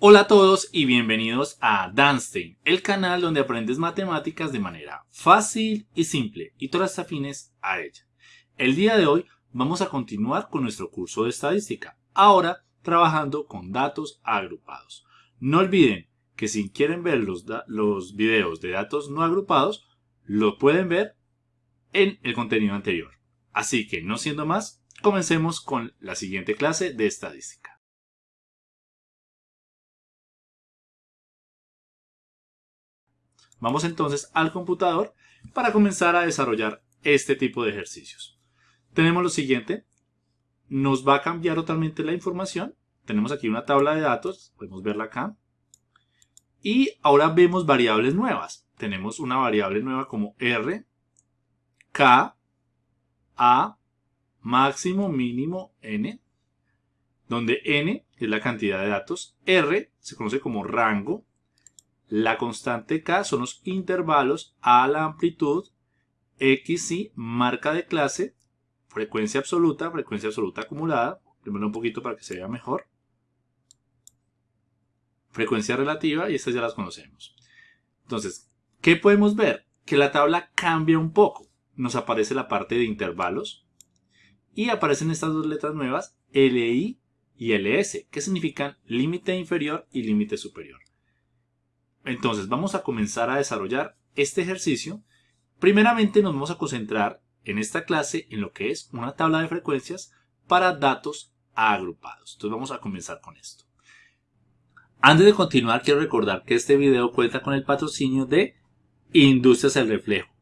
Hola a todos y bienvenidos a Danstein, el canal donde aprendes matemáticas de manera fácil y simple y todas afines a ella. El día de hoy vamos a continuar con nuestro curso de estadística, ahora trabajando con datos agrupados. No olviden que si quieren ver los, los videos de datos no agrupados, lo pueden ver en el contenido anterior. Así que no siendo más, comencemos con la siguiente clase de estadística. Vamos entonces al computador para comenzar a desarrollar este tipo de ejercicios. Tenemos lo siguiente, nos va a cambiar totalmente la información. Tenemos aquí una tabla de datos, podemos verla acá. Y ahora vemos variables nuevas. Tenemos una variable nueva como R, K, A, máximo, mínimo, N, donde N es la cantidad de datos, R se conoce como rango, la constante K son los intervalos A la amplitud, X y marca de clase, frecuencia absoluta, frecuencia absoluta acumulada, primero un poquito para que se vea mejor, frecuencia relativa y estas ya las conocemos. Entonces, ¿qué podemos ver? Que la tabla cambia un poco. Nos aparece la parte de intervalos y aparecen estas dos letras nuevas, LI y LS, que significan límite inferior y límite superior. Entonces vamos a comenzar a desarrollar este ejercicio. Primeramente nos vamos a concentrar en esta clase en lo que es una tabla de frecuencias para datos agrupados. Entonces vamos a comenzar con esto. Antes de continuar quiero recordar que este video cuenta con el patrocinio de Industrias El Reflejo,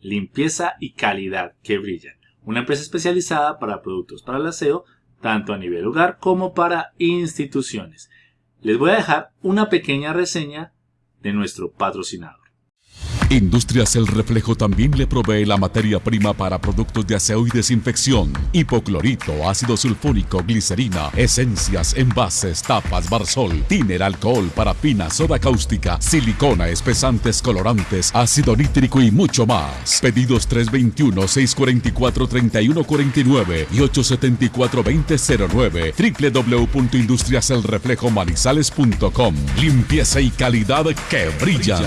limpieza y calidad que brillan. Una empresa especializada para productos para el aseo, tanto a nivel hogar como para instituciones. Les voy a dejar una pequeña reseña de nuestro patrocinador. Industrias El Reflejo también le provee la materia prima para productos de aseo y desinfección, hipoclorito, ácido sulfúrico, glicerina, esencias, envases, tapas, barsol, tiner, alcohol, parafina, soda cáustica, silicona, espesantes, colorantes, ácido nítrico y mucho más. Pedidos 321-644-3149 y 874-2009 www.industriaselreflejomanizales.com Limpieza y calidad que brillan.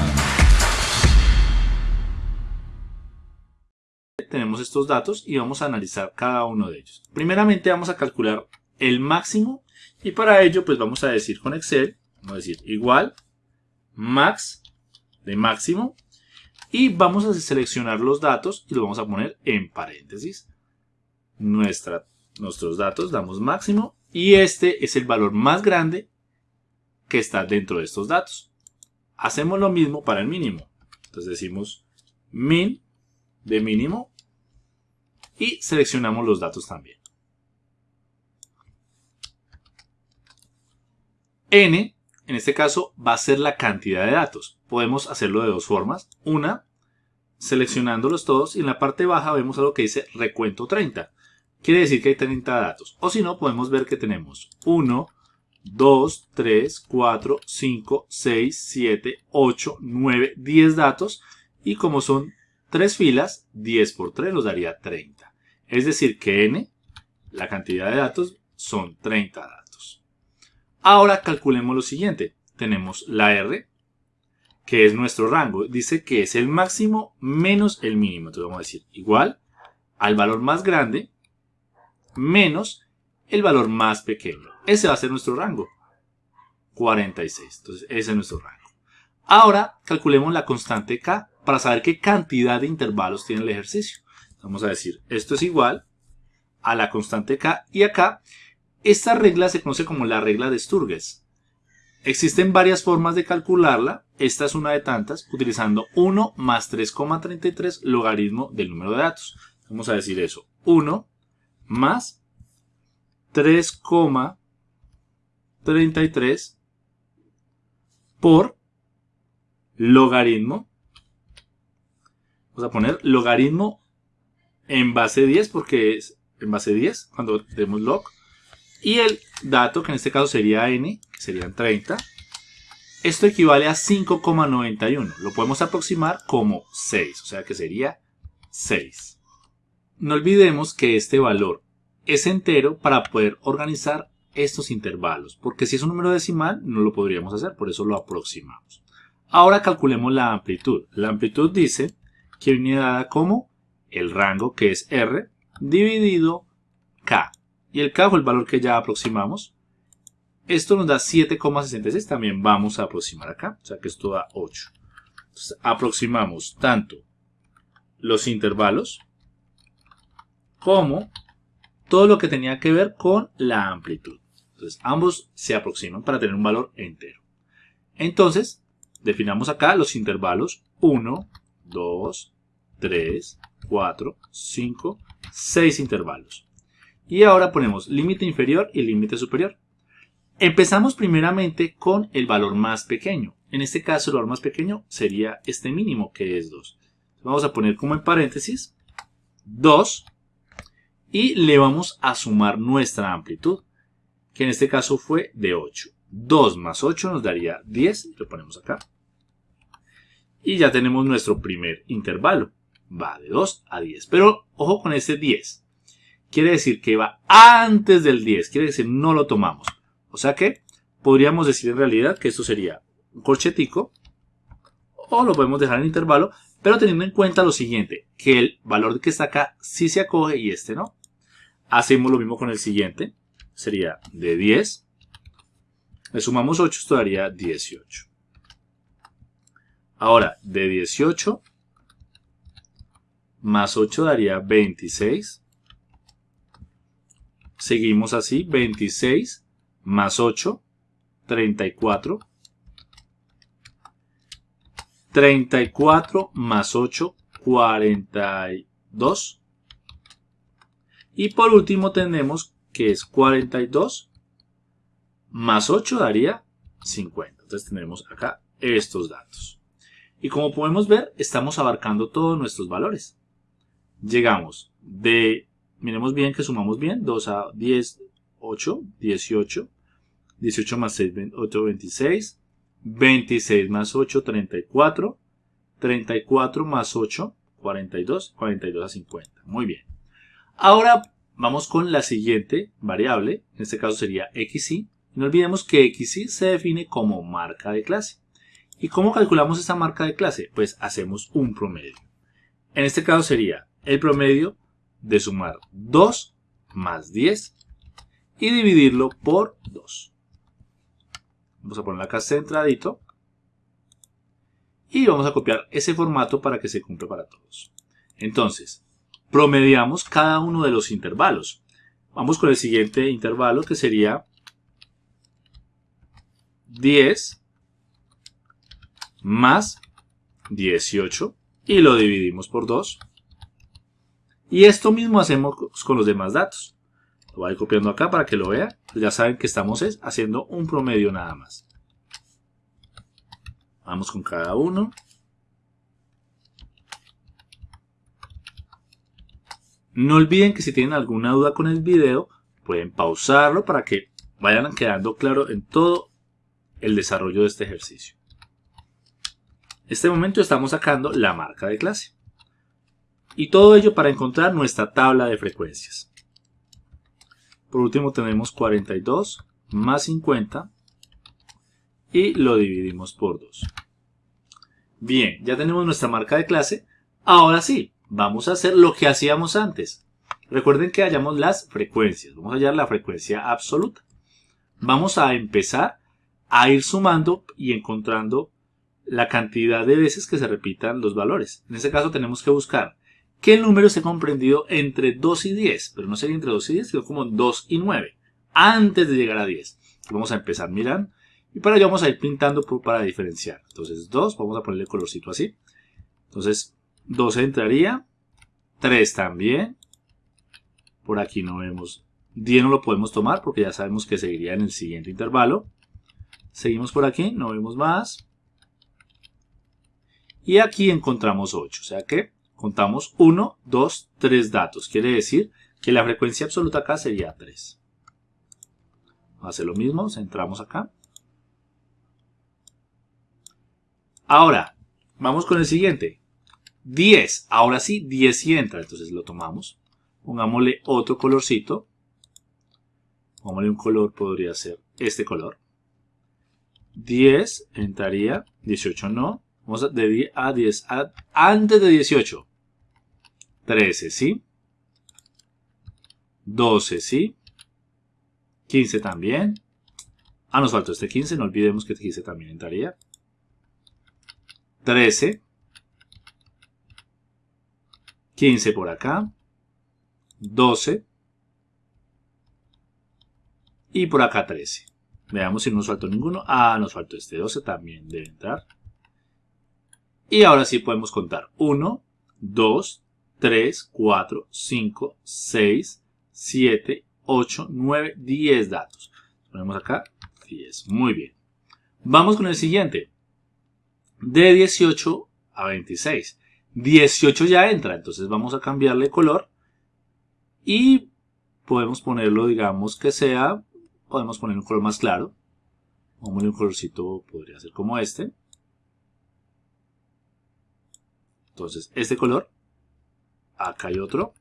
Tenemos estos datos y vamos a analizar cada uno de ellos. Primeramente vamos a calcular el máximo y para ello pues vamos a decir con Excel, vamos a decir igual max de máximo y vamos a seleccionar los datos y los vamos a poner en paréntesis. Nuestros datos damos máximo y este es el valor más grande que está dentro de estos datos. Hacemos lo mismo para el mínimo. Entonces decimos min de mínimo y seleccionamos los datos también. N, en este caso, va a ser la cantidad de datos. Podemos hacerlo de dos formas. Una, seleccionándolos todos y en la parte baja vemos algo que dice recuento 30. Quiere decir que hay 30 datos. O si no, podemos ver que tenemos 1, 2, 3, 4, 5, 6, 7, 8, 9, 10 datos. Y como son tres filas, 10 por 3 nos daría 30. Es decir que n, la cantidad de datos, son 30 datos. Ahora calculemos lo siguiente. Tenemos la r, que es nuestro rango. Dice que es el máximo menos el mínimo. Entonces vamos a decir igual al valor más grande menos el valor más pequeño. Ese va a ser nuestro rango. 46. Entonces ese es nuestro rango. Ahora calculemos la constante k para saber qué cantidad de intervalos tiene el ejercicio. Vamos a decir, esto es igual a la constante k y acá esta regla se conoce como la regla de Sturges. Existen varias formas de calcularla, esta es una de tantas, utilizando 1 más 3,33 logaritmo del número de datos. Vamos a decir eso, 1 más 3,33 por logaritmo Vamos a poner logaritmo en base 10 porque es en base 10 cuando tenemos log. Y el dato que en este caso sería n, que serían 30. Esto equivale a 5,91. Lo podemos aproximar como 6, o sea que sería 6. No olvidemos que este valor es entero para poder organizar estos intervalos, porque si es un número decimal no lo podríamos hacer, por eso lo aproximamos. Ahora calculemos la amplitud. La amplitud dice que viene dada como el rango que es R dividido K. Y el K fue el valor que ya aproximamos. Esto nos da 7,66, también vamos a aproximar acá, o sea que esto da 8. Entonces, aproximamos tanto los intervalos como todo lo que tenía que ver con la amplitud. Entonces, ambos se aproximan para tener un valor entero. Entonces, definamos acá los intervalos 1, 2, 3, 4, 5, 6 intervalos. Y ahora ponemos límite inferior y límite superior. Empezamos primeramente con el valor más pequeño. En este caso el valor más pequeño sería este mínimo que es 2. Vamos a poner como en paréntesis 2 y le vamos a sumar nuestra amplitud, que en este caso fue de 8. 2 más 8 nos daría 10, lo ponemos acá. Y ya tenemos nuestro primer intervalo, va de 2 a 10. Pero ojo con este 10, quiere decir que va antes del 10, quiere decir no lo tomamos. O sea que podríamos decir en realidad que esto sería un corchetico, o lo podemos dejar en intervalo, pero teniendo en cuenta lo siguiente, que el valor que está acá sí se acoge y este no. Hacemos lo mismo con el siguiente. Sería de 10. Le sumamos 8, esto daría 18. Ahora, de 18 más 8 daría 26. Seguimos así, 26 más 8, 34. 34 más 8, 42. Y por último tenemos que es 42 más 8 daría 50. Entonces tenemos acá estos datos. Y como podemos ver, estamos abarcando todos nuestros valores. Llegamos de, miremos bien que sumamos bien, 2 a 10, 8, 18. 18 más 6, 8, 26. 26 más 8, 34. 34 más 8, 42. 42 a 50. Muy bien. Ahora vamos con la siguiente variable, en este caso sería xy. No olvidemos que xy se define como marca de clase. ¿Y cómo calculamos esta marca de clase? Pues hacemos un promedio. En este caso sería el promedio de sumar 2 más 10 y dividirlo por 2. Vamos a ponerlo acá centradito. Y vamos a copiar ese formato para que se cumpla para todos. Entonces, promediamos cada uno de los intervalos. Vamos con el siguiente intervalo que sería 10 más 18 y lo dividimos por 2. Y esto mismo hacemos con los demás datos. Lo voy a ir copiando acá para que lo vean. Ya saben que estamos haciendo un promedio nada más. Vamos con cada uno. No olviden que si tienen alguna duda con el video, pueden pausarlo para que vayan quedando claro en todo el desarrollo de este ejercicio. En este momento estamos sacando la marca de clase. Y todo ello para encontrar nuestra tabla de frecuencias. Por último tenemos 42 más 50 y lo dividimos por 2. Bien, ya tenemos nuestra marca de clase. Ahora sí, vamos a hacer lo que hacíamos antes. Recuerden que hallamos las frecuencias. Vamos a hallar la frecuencia absoluta. Vamos a empezar a ir sumando y encontrando la cantidad de veces que se repitan los valores. En este caso tenemos que buscar que el número esté comprendido entre 2 y 10, pero no sería entre 2 y 10, sino como 2 y 9, antes de llegar a 10. Vamos a empezar, miran, y para ello vamos a ir pintando para diferenciar. Entonces 2, vamos a ponerle colorcito así. Entonces 2 entraría, 3 también, por aquí no vemos, 10 no lo podemos tomar porque ya sabemos que seguiría en el siguiente intervalo. Seguimos por aquí, no vemos más. Y aquí encontramos 8, o sea que contamos 1, 2, 3 datos. Quiere decir que la frecuencia absoluta acá sería 3. Vamos a hacer lo mismo, centramos acá. Ahora, vamos con el siguiente. 10, ahora sí, 10 y entra, entonces lo tomamos. Pongámosle otro colorcito. Pongámosle un color, podría ser este color. 10 entraría, 18 no. Vamos a, de 10 a 10, antes de 18. 13, ¿sí? 12, ¿sí? 15 también. Ah, nos faltó este 15, no olvidemos que este 15 también entraría. 13. 15 por acá. 12. Y por acá 13. Veamos si no nos faltó ninguno. Ah, nos faltó este 12, también debe entrar. Y ahora sí podemos contar. 1, 2, 3, 4, 5, 6, 7, 8, 9, 10 datos. Ponemos acá 10. Muy bien. Vamos con el siguiente. De 18 a 26. 18 ya entra, entonces vamos a cambiarle color. Y podemos ponerlo, digamos que sea, podemos poner un color más claro. Pongámosle un colorcito, podría ser como este. Entonces, este color. Acá hay otro.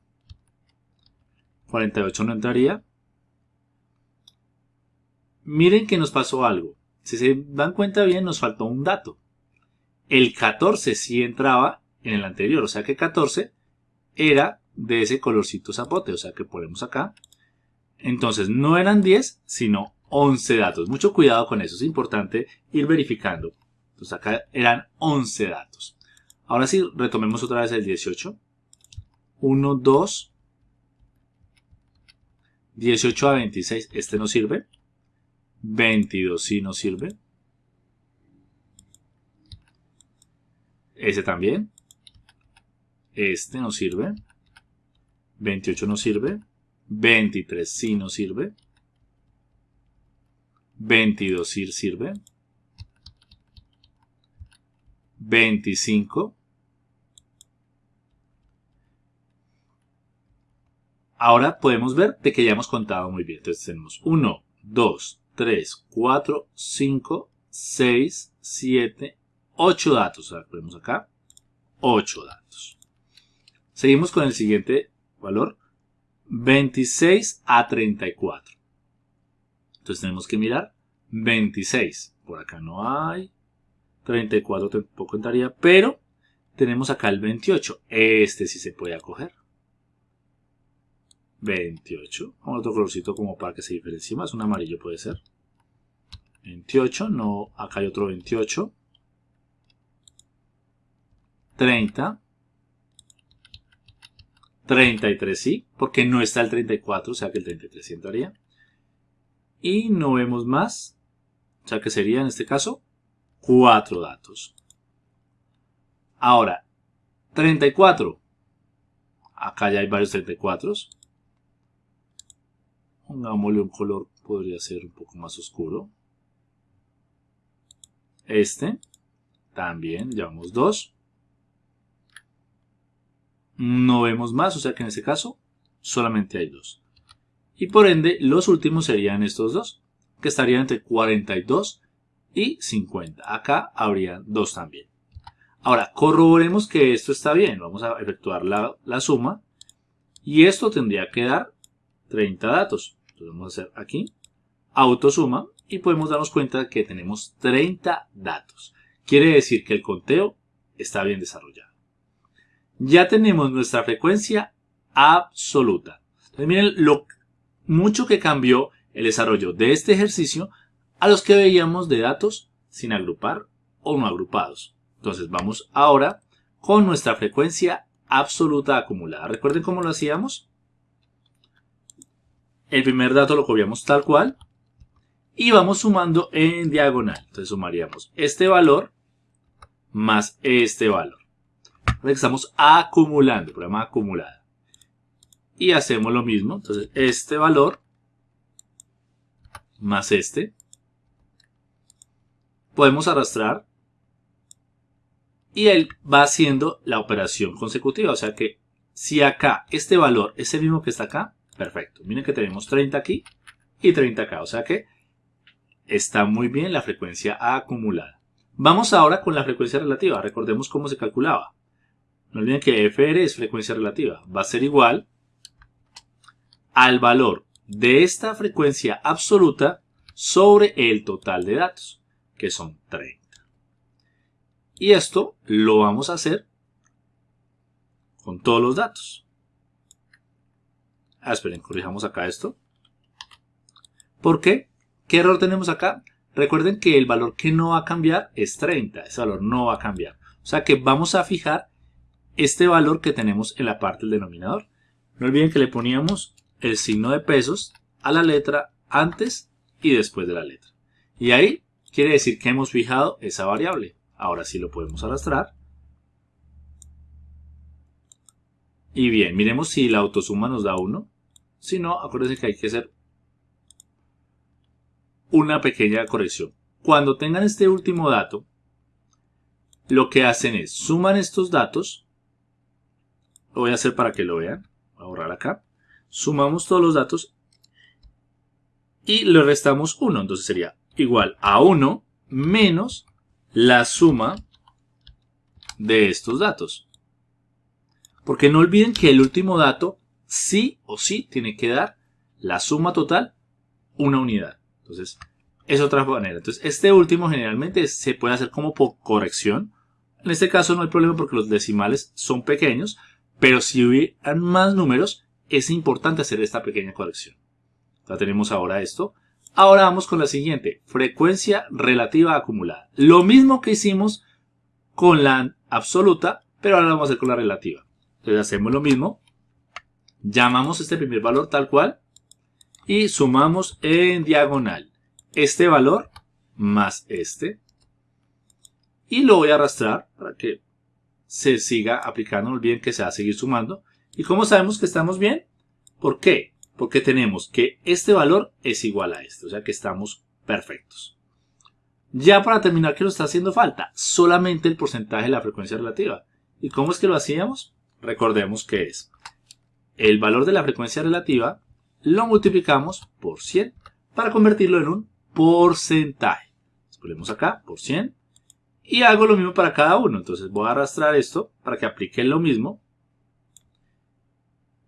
48 no entraría. Miren que nos pasó algo. Si se dan cuenta bien, nos faltó un dato. El 14 sí entraba en el anterior, o sea que 14 era de ese colorcito zapote, o sea que ponemos acá. Entonces no eran 10, sino 11 datos. Mucho cuidado con eso, es importante ir verificando. Entonces acá eran 11 datos. Ahora sí, retomemos otra vez el 18. 1, 2, 18 a 26, este no sirve. 22 sí no sirve. Ese también. Este no sirve. 28 no sirve. 23 sí no sirve. 22 sí sirve. 25 Ahora podemos ver de que ya hemos contado muy bien. Entonces tenemos 1, 2, 3, 4, 5, 6, 7, 8 datos. Ahora ponemos acá 8 datos. Seguimos con el siguiente valor. 26 a 34. Entonces tenemos que mirar 26. Por acá no hay. 34 tampoco entraría. Pero tenemos acá el 28. Este sí se puede acoger. 28. Vamos otro colorcito como para que se diferencie más. Un amarillo puede ser. 28. No, acá hay otro 28. 30. 33 sí, porque no está el 34, o sea que el 33 sí entraría. Y no vemos más, o sea que sería en este caso 4 datos. Ahora, 34. Acá ya hay varios 34. Pongámosle un color, podría ser un poco más oscuro. Este, también, llevamos dos. No vemos más, o sea que en este caso solamente hay dos. Y por ende, los últimos serían estos dos, que estarían entre 42 y 50. Acá habrían dos también. Ahora, corroboremos que esto está bien. Vamos a efectuar la, la suma. Y esto tendría que dar 30 datos. Entonces vamos a hacer aquí autosuma y podemos darnos cuenta que tenemos 30 datos. Quiere decir que el conteo está bien desarrollado. Ya tenemos nuestra frecuencia absoluta. Miren lo mucho que cambió el desarrollo de este ejercicio a los que veíamos de datos sin agrupar o no agrupados. Entonces vamos ahora con nuestra frecuencia absoluta acumulada. ¿Recuerden cómo lo hacíamos? El primer dato lo copiamos tal cual y vamos sumando en diagonal. Entonces sumaríamos este valor más este valor. Estamos acumulando, programa acumulada. Y hacemos lo mismo. Entonces este valor más este. Podemos arrastrar y él va haciendo la operación consecutiva. O sea que si acá este valor es el mismo que está acá, Perfecto. Miren que tenemos 30 aquí y 30 acá. O sea que está muy bien la frecuencia acumulada. Vamos ahora con la frecuencia relativa. Recordemos cómo se calculaba. No olviden que FR es frecuencia relativa. Va a ser igual al valor de esta frecuencia absoluta sobre el total de datos, que son 30. Y esto lo vamos a hacer con todos los datos. Ah, esperen, corrijamos acá esto. ¿Por qué? ¿Qué error tenemos acá? Recuerden que el valor que no va a cambiar es 30. Ese valor no va a cambiar. O sea que vamos a fijar este valor que tenemos en la parte del denominador. No olviden que le poníamos el signo de pesos a la letra antes y después de la letra. Y ahí quiere decir que hemos fijado esa variable. Ahora sí lo podemos arrastrar. Y bien, miremos si la autosuma nos da 1. Si no, acuérdense que hay que hacer una pequeña corrección. Cuando tengan este último dato, lo que hacen es suman estos datos. Lo voy a hacer para que lo vean. Voy a borrar acá. Sumamos todos los datos y le restamos 1. Entonces sería igual a 1 menos la suma de estos datos. Porque no olviden que el último dato sí o sí tiene que dar la suma total una unidad. Entonces, es otra manera. Entonces, este último generalmente se puede hacer como por corrección. En este caso no hay problema porque los decimales son pequeños, pero si hubieran más números, es importante hacer esta pequeña corrección. Ya tenemos ahora esto. Ahora vamos con la siguiente, frecuencia relativa acumulada. Lo mismo que hicimos con la absoluta, pero ahora lo vamos a hacer con la relativa. Entonces hacemos lo mismo, llamamos este primer valor tal cual y sumamos en diagonal este valor más este y lo voy a arrastrar para que se siga aplicando, no olviden que se va a seguir sumando. ¿Y cómo sabemos que estamos bien? ¿Por qué? Porque tenemos que este valor es igual a este, o sea que estamos perfectos. Ya para terminar, ¿qué nos está haciendo falta? Solamente el porcentaje de la frecuencia relativa. ¿Y cómo es que lo hacíamos? Recordemos que es el valor de la frecuencia relativa lo multiplicamos por 100 para convertirlo en un porcentaje. Ponemos acá por 100 y hago lo mismo para cada uno. Entonces voy a arrastrar esto para que aplique lo mismo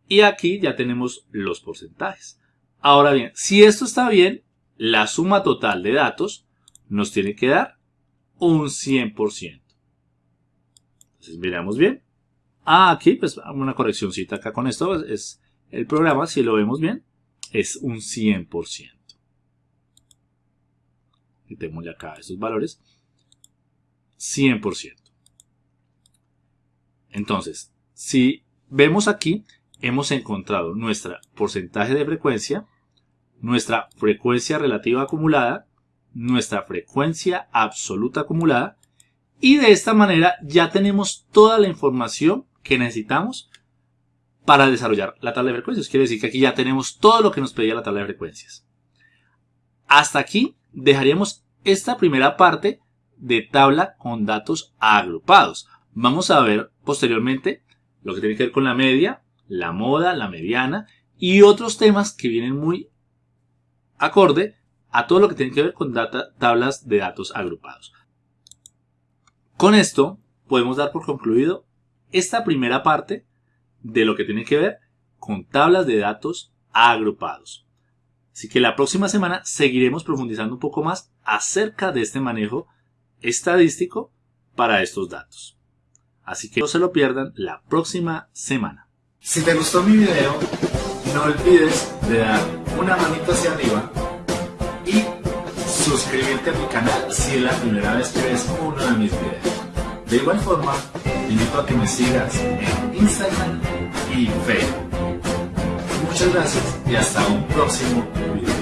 y aquí ya tenemos los porcentajes. Ahora bien, si esto está bien, la suma total de datos nos tiene que dar un 100%. Entonces miramos bien. Ah, aquí pues una correccióncita acá con esto. Pues, es el programa, si lo vemos bien, es un 100%. Quitémosle acá estos valores. 100%. Entonces, si vemos aquí, hemos encontrado nuestra porcentaje de frecuencia, nuestra frecuencia relativa acumulada, nuestra frecuencia absoluta acumulada y de esta manera ya tenemos toda la información que necesitamos para desarrollar la tabla de frecuencias. Quiere decir que aquí ya tenemos todo lo que nos pedía la tabla de frecuencias. Hasta aquí dejaríamos esta primera parte de tabla con datos agrupados. Vamos a ver posteriormente lo que tiene que ver con la media, la moda, la mediana y otros temas que vienen muy acorde a todo lo que tiene que ver con tablas de datos agrupados. Con esto podemos dar por concluido esta primera parte de lo que tiene que ver con tablas de datos agrupados. Así que la próxima semana seguiremos profundizando un poco más acerca de este manejo estadístico para estos datos. Así que no se lo pierdan la próxima semana. Si te gustó mi video, no olvides de dar una manita hacia arriba y suscribirte a mi canal si es la primera vez que ves uno de mis videos. De igual forma, te invito a que me sigas en Instagram y Facebook. Muchas gracias y hasta un próximo video.